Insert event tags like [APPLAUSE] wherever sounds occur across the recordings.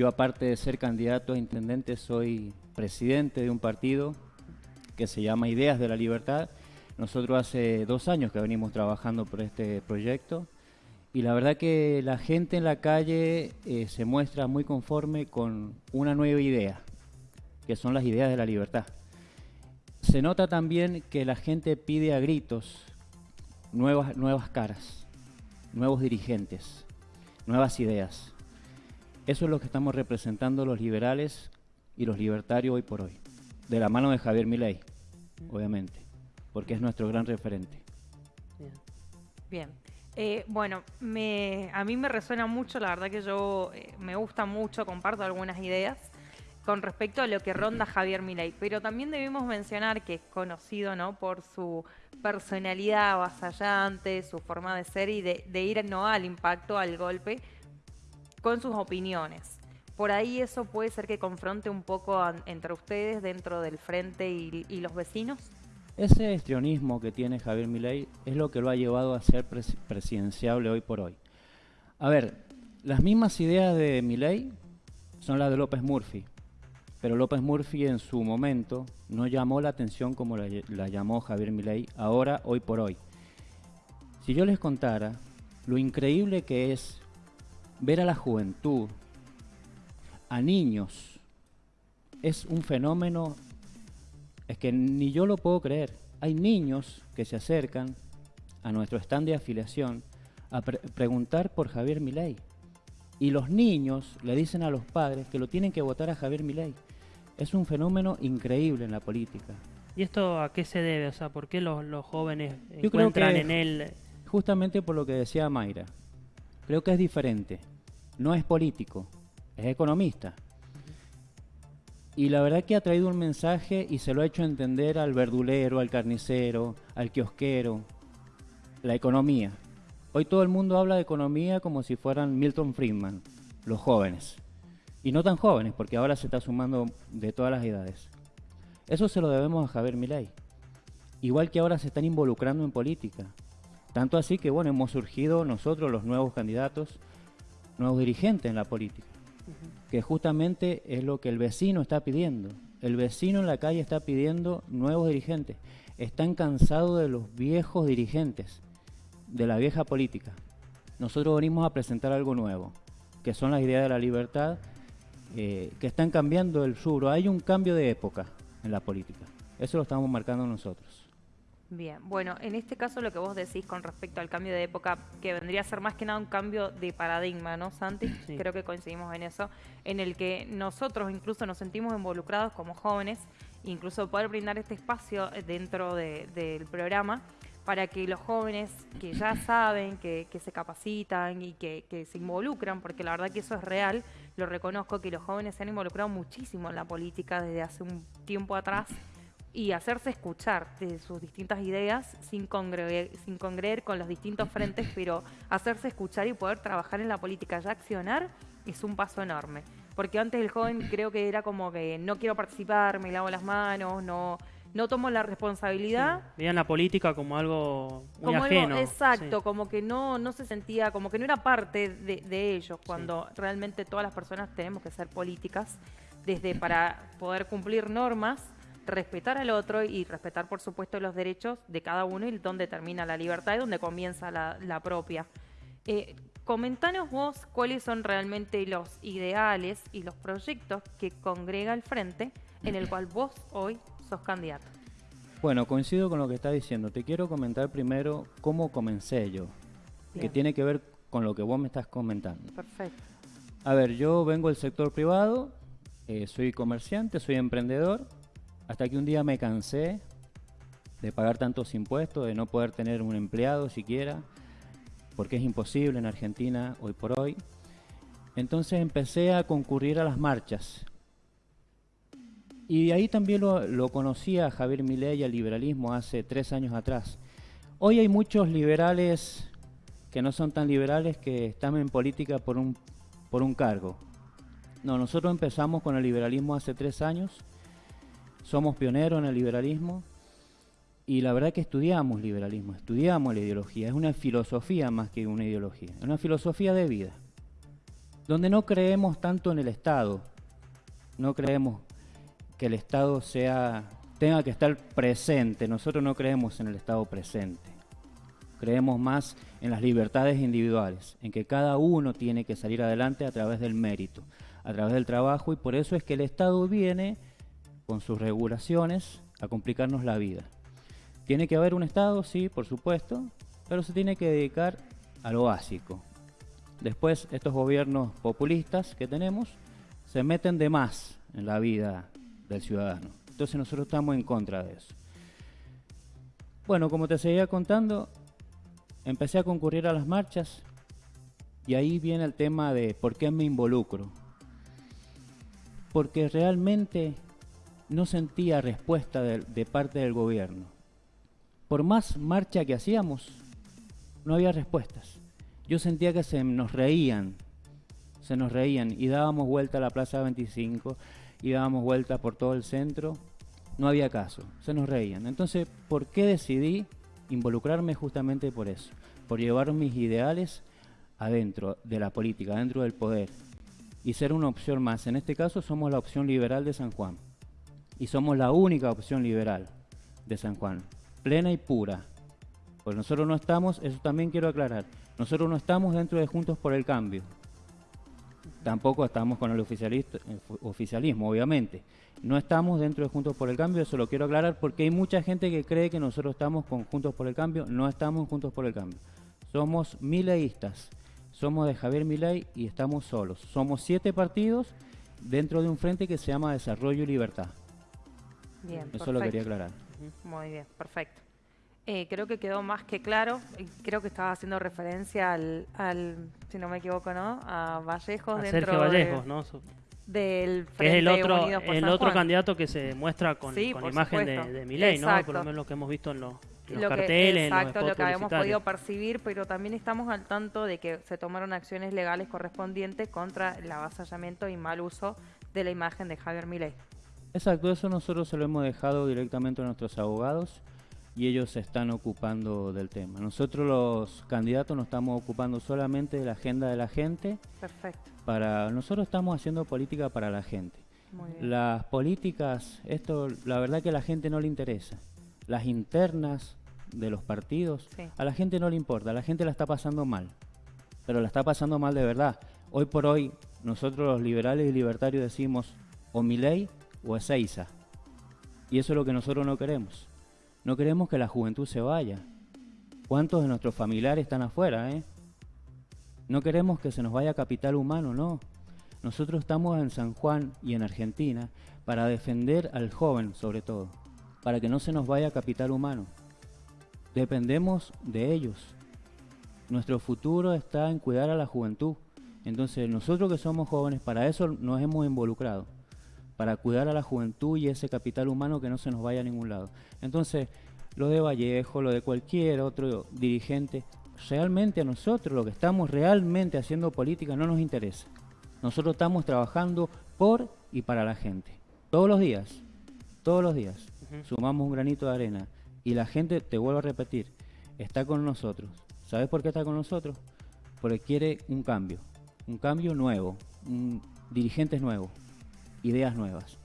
Yo aparte de ser candidato a intendente soy presidente de un partido que se llama Ideas de la Libertad. Nosotros hace dos años que venimos trabajando por este proyecto y la verdad que la gente en la calle eh, se muestra muy conforme con una nueva idea, que son las ideas de la libertad. Se nota también que la gente pide a gritos nuevas, nuevas caras, nuevos dirigentes, nuevas ideas. Eso es lo que estamos representando los liberales y los libertarios hoy por hoy, de la mano de Javier Milei, obviamente, porque es nuestro gran referente. Bien. Eh, bueno, me, a mí me resuena mucho, la verdad que yo eh, me gusta mucho, comparto algunas ideas con respecto a lo que ronda Javier Milei, pero también debemos mencionar que es conocido ¿no? por su personalidad avasallante, su forma de ser y de, ir no al impacto, al golpe, con sus opiniones. Por ahí eso puede ser que confronte un poco entre ustedes dentro del frente y, los vecinos. Ese estrionismo que tiene Javier Milei es lo que lo ha llevado a ser presidenciable hoy por hoy. A ver, las mismas ideas de Milei son las de López Murphy, pero López Murphy en su momento no llamó la atención como la, la llamó Javier Milei ahora, hoy por hoy. Si yo les contara lo increíble que es ver a la juventud, a niños, es un fenómeno, es que ni yo lo puedo creer. Hay niños que se acercan a nuestro stand de afiliación a preguntar por Javier Milei. Y los niños le dicen a los padres que lo tienen que votar a Javier Milei. Es un fenómeno increíble en la política. ¿Y esto a qué se debe? O sea, ¿por qué los, los jóvenes encuentran en él...? Justamente por lo que decía Mayra. Creo que es diferente no es político, es economista. Y la verdad que ha traído un mensaje y se lo ha hecho entender al verdulero, al carnicero, al kiosquero, la economía. Hoy todo el mundo habla de economía como si fueran Milton Friedman, los jóvenes. Y no tan jóvenes, porque ahora se está sumando de todas las edades. Eso se lo debemos a Javier Milei. Igual que ahora se están involucrando en política. Tanto así que, bueno, hemos surgido nosotros, los nuevos candidatos, nuevos dirigentes en la política, que justamente es lo que el vecino está pidiendo. El vecino en la calle está pidiendo nuevos dirigentes. Están cansados de los viejos dirigentes, de la vieja política. Nosotros venimos a presentar algo nuevo, que son las ideas de la libertad, eh, que están cambiando el sur. Hay un cambio de época en la política. Eso lo estamos marcando nosotros. Bien, bueno, en este caso lo que vos decís con respecto al cambio de época, que vendría a ser más que nada un cambio de paradigma, ¿no, Santi? [CLEARS THROAT] Creo que coincidimos en eso, en el que nosotros incluso nos sentimos involucrados como jóvenes, incluso poder brindar este espacio dentro del programa para que los jóvenes que ya [CLEARS THROAT] saben, que, se capacitan y que, que, se involucran, porque la verdad que eso es real, lo reconozco, que los jóvenes se han involucrado muchísimo en la política desde hace un tiempo atrás y hacerse escuchar de sus distintas ideas sin congreer, sin congreer con los distintos frentes, [CLEARS THROAT] pero hacerse escuchar y poder trabajar en la política ya accionar es un paso enorme. Porque antes el joven creo que era como que no quiero participar, me lavo las manos, no, no tomo la responsabilidad. Veían la política como algo muy ajeno. exacto, como que no, no se sentía, como que no era parte de, de ellos, cuando realmente todas las personas tenemos que ser políticas, desde para poder cumplir normas respetar al otro y respetar, por supuesto, los derechos de cada uno y donde termina la libertad y donde comienza la, propia. Eh, comentanos vos cuáles son realmente los ideales y los proyectos que congrega el Frente en el cual vos hoy sos candidato. Bueno, coincido con lo que está diciendo. Te quiero comentar primero cómo comencé yo, que tiene que ver con lo que vos me estás comentando. Perfecto. A ver, yo vengo del sector privado, eh, soy comerciante, soy emprendedor hasta que un día me cansé de pagar tantos impuestos, de no poder tener un empleado siquiera, porque es imposible en Argentina hoy por hoy. Entonces empecé a concurrir a las marchas. Y de ahí también lo, conocía a Javier Milei al liberalismo hace tres años atrás. Hoy hay muchos liberales que no son tan liberales que están en política por un, por un cargo. No, nosotros empezamos con el liberalismo hace tres años somos pioneros en el liberalismo y la verdad que estudiamos liberalismo, estudiamos la ideología, es una filosofía más que una ideología, es una filosofía de vida. donde no creemos tanto en el Estado, no creemos que el Estado sea tenga que estar presente. Nosotros no creemos en el Estado presente. Creemos más en las libertades individuales, en que cada uno tiene que salir adelante a través del mérito, a través del trabajo, y por eso es que el Estado viene con sus regulaciones a complicarnos la vida. Tiene que haber un Estado, sí, por supuesto, pero se tiene que dedicar a lo básico. Después, estos gobiernos populistas que tenemos se meten de más en la vida del ciudadano. Entonces nosotros estamos en contra de eso. Bueno, como te seguía contando, empecé a concurrir a las marchas y ahí viene el tema de por qué me involucro. Porque realmente no sentía respuesta de, parte del gobierno. Por más marcha que hacíamos, no había respuestas. Yo sentía que se nos reían, se nos reían y dábamos vuelta a la Plaza 25 y dábamos vuelta por todo el centro no había caso, se nos reían. Entonces, ¿por qué decidí involucrarme justamente por eso? Por llevar mis ideales adentro de la política, adentro del poder y ser una opción más. En este caso somos la opción liberal de San Juan y somos la única opción liberal de San Juan, plena y pura. Pues nosotros no estamos, eso también quiero aclarar, nosotros no estamos dentro de Juntos por el Cambio. Tampoco estamos con el oficialismo, obviamente. No estamos dentro de Juntos por el Cambio, eso lo quiero aclarar porque hay mucha gente que cree que nosotros estamos con Juntos por el Cambio. No estamos Juntos por el Cambio. Somos mileístas. Somos de Javier Milei y estamos solos. Somos siete partidos dentro de un frente que se llama Desarrollo y Libertad. Bien, eso lo quería aclarar. Muy bien, perfecto. Eh, creo que quedó más que claro. Creo que estaba haciendo referencia al, si no me equivoco, ¿no? A Vallejos a dentro Sergio Vallejos, ¿no? del Frente es el otro, el otro candidato que se muestra con, imagen de, de Milei, ¿no? Por lo menos lo que hemos visto en los, carteles, exacto, lo que habíamos podido percibir, pero también estamos al tanto de que se tomaron acciones legales correspondientes contra el avasallamiento y mal uso de la imagen de Javier Milei. Exacto, eso nosotros se lo hemos dejado directamente a nuestros abogados y ellos se están ocupando del tema. Nosotros los candidatos nos estamos ocupando solamente de la agenda de la gente. Perfecto. Para nosotros estamos haciendo política para la gente. Las políticas, esto la verdad que a la gente no le interesa. Las internas de los partidos, a la gente no le importa, a la gente la está pasando mal. Pero la está pasando mal de verdad. Hoy por hoy nosotros los liberales y libertarios decimos o mi ley o Ezeiza. Y eso es lo que nosotros no queremos. No queremos que la juventud se vaya. ¿Cuántos de nuestros familiares están afuera? Eh? No queremos que se nos vaya capital humano, no. Nosotros estamos en San Juan y en Argentina para defender al joven sobre todo, para que no se nos vaya capital humano. Dependemos de ellos. Nuestro futuro está en cuidar a la juventud. Entonces nosotros que somos jóvenes, para eso nos hemos involucrado para cuidar a la juventud y ese capital humano que no se nos vaya a ningún lado. Entonces, lo de Vallejo, lo de cualquier otro dirigente, realmente a nosotros, lo que estamos realmente haciendo política, no nos interesa. Nosotros estamos trabajando por y para la gente. Todos los días, todos los días, sumamos un granito de arena. Y la gente, te vuelvo a repetir, está con nosotros. ¿Sabes por qué está con nosotros? Porque quiere un cambio, un cambio nuevo, un, dirigentes nuevos ideas nuevas.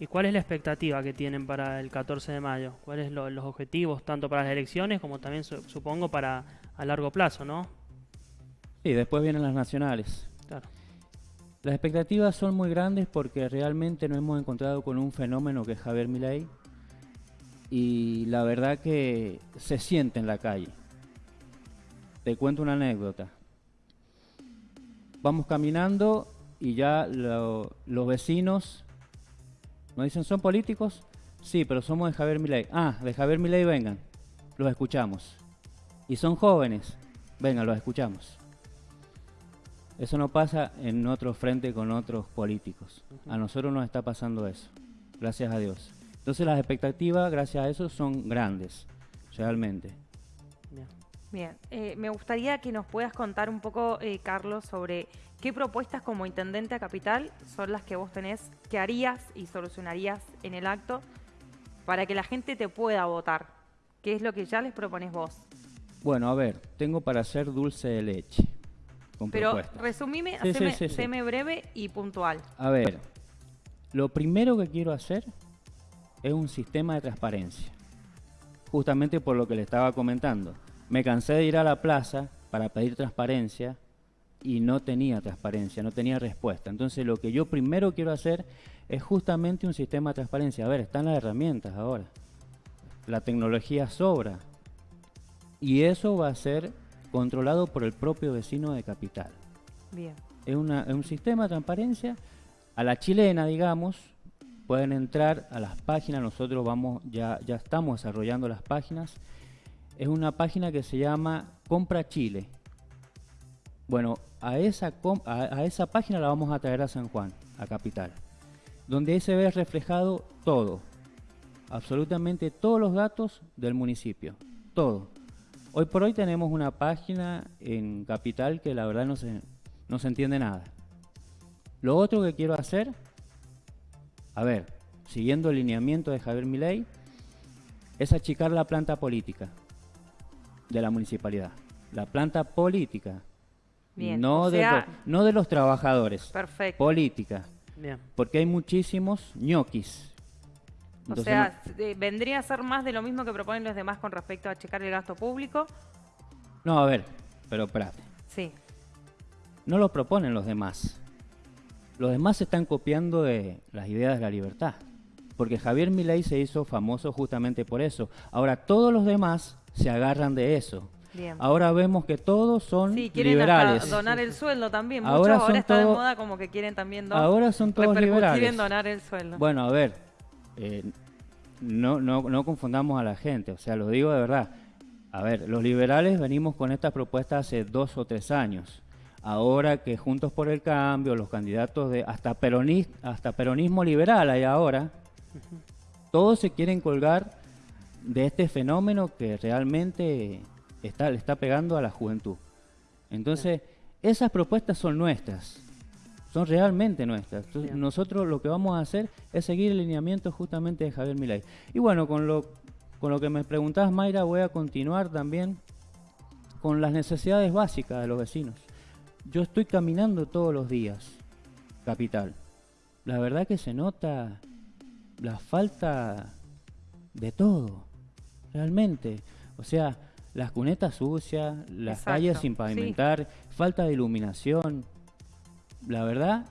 ¿Y cuál es la expectativa que tienen para el 14 de mayo? ¿Cuáles son los objetivos tanto para las elecciones como también supongo para a largo plazo, no? Sí, después vienen las nacionales. Claro. Las expectativas son muy grandes porque realmente nos hemos encontrado con un fenómeno que es Javier Milei y la verdad que se siente en la calle. Te cuento una anécdota. Vamos caminando y ya los vecinos nos dicen, ¿son políticos? Sí, pero somos de Javier Milei. Ah, de Javier Milei vengan, los escuchamos. Y son jóvenes, vengan, los escuchamos. Eso no pasa en otro frente con otros políticos. A nosotros nos está pasando eso, gracias a Dios. Entonces las expectativas, gracias a eso, son grandes, realmente. Bien, eh, me gustaría que nos puedas contar un poco, eh, Carlos, sobre qué propuestas como intendente a capital son las que vos tenés, que harías y solucionarías en el acto para que la gente te pueda votar. ¿Qué es lo que ya les propones vos? Bueno, a ver, tengo para hacer dulce de leche. con Pero propuestas. resumime, Sí, haceme, sí, sí. séme breve y puntual. A ver, lo primero que quiero hacer es un sistema de transparencia. Justamente por lo que le estaba comentando. Me cansé de ir a la plaza para pedir transparencia y no tenía transparencia, no tenía respuesta. Entonces lo que yo primero quiero hacer es justamente un sistema de transparencia. A ver, están las herramientas ahora. La tecnología sobra. Y eso va a ser controlado por el propio vecino de capital Bien. es, una- es un sistema de transparencia a la chilena, digamos. Pueden entrar a las páginas, nosotros vamos ya, ya estamos desarrollando las páginas. Es una página que se llama Compra Chile. Bueno, a esa, a esa página la vamos a traer a San Juan, a Capital, donde ahí se ve reflejado todo, absolutamente todos los datos del municipio, todo. Hoy por hoy tenemos una página en Capital que la verdad no se, no se entiende nada. Lo otro que quiero hacer, a ver, siguiendo el lineamiento de Javier Milei, es achicar la planta política de la municipalidad. La planta política. Bien, No, o de sea- lo- no de los trabajadores. Perfecto. Política. Bien. Porque hay muchísimos ñoquis. O sea, eh, vendría a ser más de lo mismo que proponen los demás con respecto a checar el gasto público. no, no, a ver, pero espérate. Sí, No lo proponen los demás. Los demás se están copiando de las ideas de la libertad. Porque Javier Milei se hizo famoso justamente por eso. Ahora todos los demás se agarran de eso. bien. Ahora vemos que todos son Sí, quieren liberales. hasta donar el sueldo también. Muchos Ahora ahora, está de todo- moda como que quieren también do- Ahora son todos liberales. en donar el sueldo. Bueno, a ver, eh, no, no, no confundamos a la gente, o sea, lo digo de verdad. A ver, los liberales venimos con estas propuestas hace dos o tres años. Ahora que Juntos por el Cambio, los candidatos de hasta, peronis- hasta peronismo liberal hay ahora, todos se quieren colgar de este fenómeno que realmente está, le está pegando a la juventud. Entonces, esas propuestas son nuestras, son realmente nuestras. Entonces, Bien. nosotros lo que vamos a hacer es seguir el lineamiento justamente de Javier Milei. Y bueno, con lo, con lo que me preguntabas, Mayra, voy a continuar también con las necesidades básicas de los vecinos. Yo estoy caminando todos los días, capital. La verdad que se nota la falta de todo, realmente. O sea, las cunetas sucias, las Exacto, calles sin sí. pavimentar, falta de iluminación. La verdad,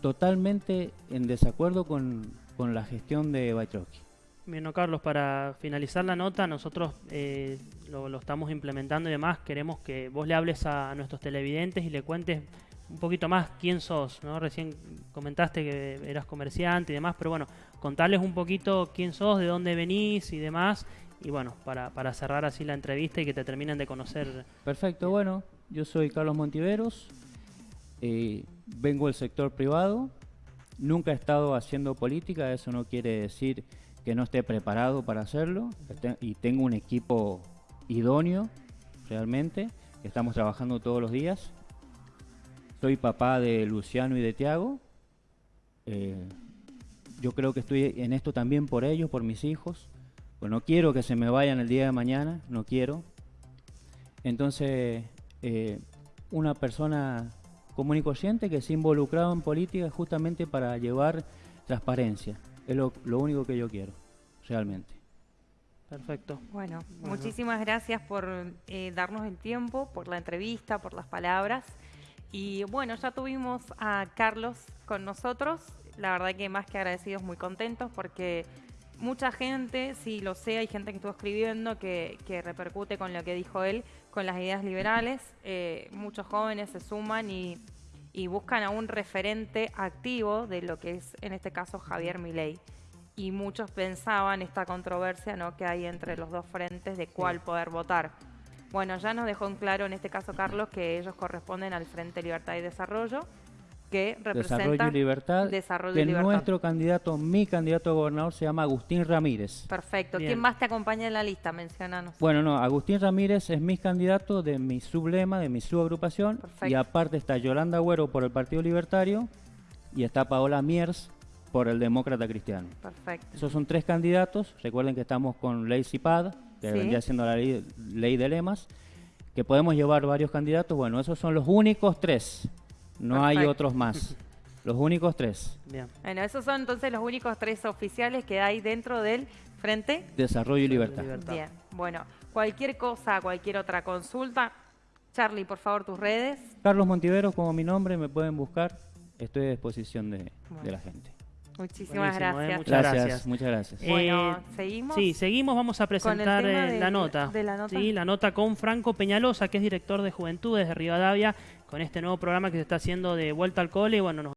totalmente en desacuerdo con, con la gestión de Baitroski. Bien, no, Carlos, para finalizar la nota, nosotros eh, lo, lo estamos implementando y demás. Queremos que vos le hables a nuestros televidentes y le cuentes un poquito más quién sos, ¿no? Recién comentaste que eras comerciante y demás, pero bueno, contarles un poquito quién sos, de dónde venís y demás. Y bueno, para, para cerrar así la entrevista y que te terminen de conocer. Perfecto, bueno, yo soy Carlos Montiveros, eh, vengo del sector privado, nunca he estado haciendo política, eso no quiere decir que no esté preparado para hacerlo, este- y tengo un equipo idóneo, realmente, que estamos trabajando todos los días. Soy papá de Luciano y de Tiago. eh, yo creo que estoy en esto también por ellos, por mis hijos. Pues no quiero que se me vayan el día de mañana, no quiero. Entonces, eh, una persona común y corriente que se ha involucrado en política justamente para llevar transparencia. Es lo, lo único que yo quiero, realmente. Perfecto. Bueno, Bueno. muchísimas gracias por eh, darnos el tiempo, por la entrevista, por las palabras. Y bueno, ya tuvimos a Carlos con nosotros. La verdad que más que agradecidos, muy contentos porque mucha gente, sí lo sé, hay gente que estuvo escribiendo que, que repercute con lo que dijo él, con las ideas liberales. Eh, muchos jóvenes se suman y, y buscan a un referente activo de lo que es, en este caso, Javier Milei y muchos pensaban esta controversia ¿no? que hay entre los dos frentes de cuál poder votar. Bueno, ya nos dejó en claro en este caso Carlos que ellos corresponden al Frente Libertad y Desarrollo, que representa Desarrollo y Libertad. Desarrollo que y Libertad. nuestro candidato, mi candidato a gobernador se llama Agustín Ramírez. Perfecto. Bien. ¿Quién más te acompaña en la lista? Mencionanos. Bueno, no, Agustín Ramírez es mi candidato de mi sublema, de mi subagrupación. Perfecto. Y aparte está Yolanda Agüero por el Partido Libertario y está Paola Miers por el Demócrata Cristiano. Perfecto. Esos son tres candidatos. Recuerden que estamos con Ley CIPAD, que Sí. vendría siendo la ley, ley de lemas, que podemos llevar varios candidatos, bueno, esos son los únicos tres, no hay otros más, [LAUGHS] los únicos tres. Bien. Bueno, esos son entonces los únicos tres oficiales que hay dentro del frente. Desarrollo y libertad. Libertad. Bien, bueno, cualquier cosa, cualquier otra consulta, Charlie, por favor, tus redes. Carlos Montiveros, como mi nombre, me pueden buscar, estoy a disposición de, la gente. Muchísimas eh, gracias. muchas Gracias, gracias. muchas gracias. Eh, Bueno, ¿seguimos? Sí, seguimos, vamos a presentar eh, de- la nota. de la nota. Sí, la nota con Franco Peñalosa, que es director de Juventudes de Rivadavia, con este nuevo programa que se está haciendo de Vuelta al Cole. y Bueno, nos